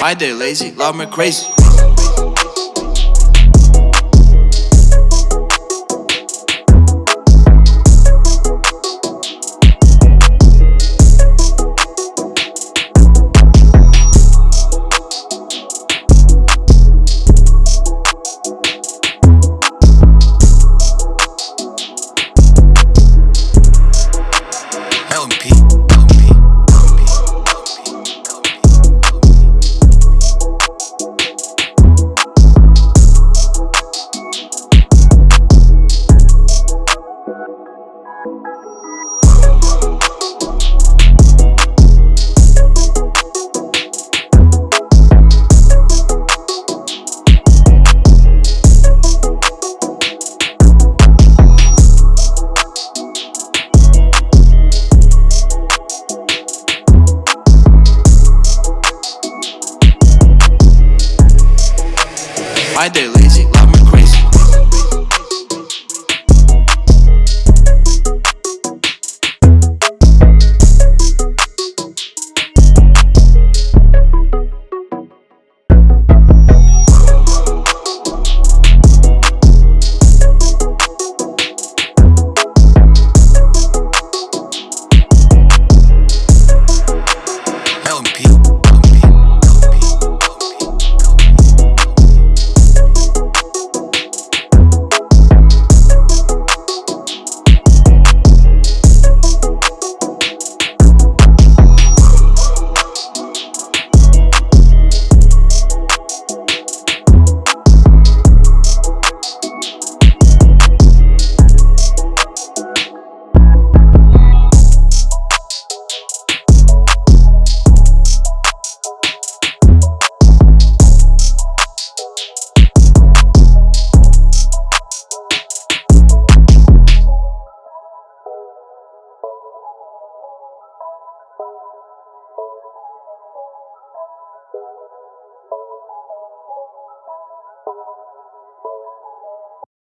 My day lazy, love me crazy. I did.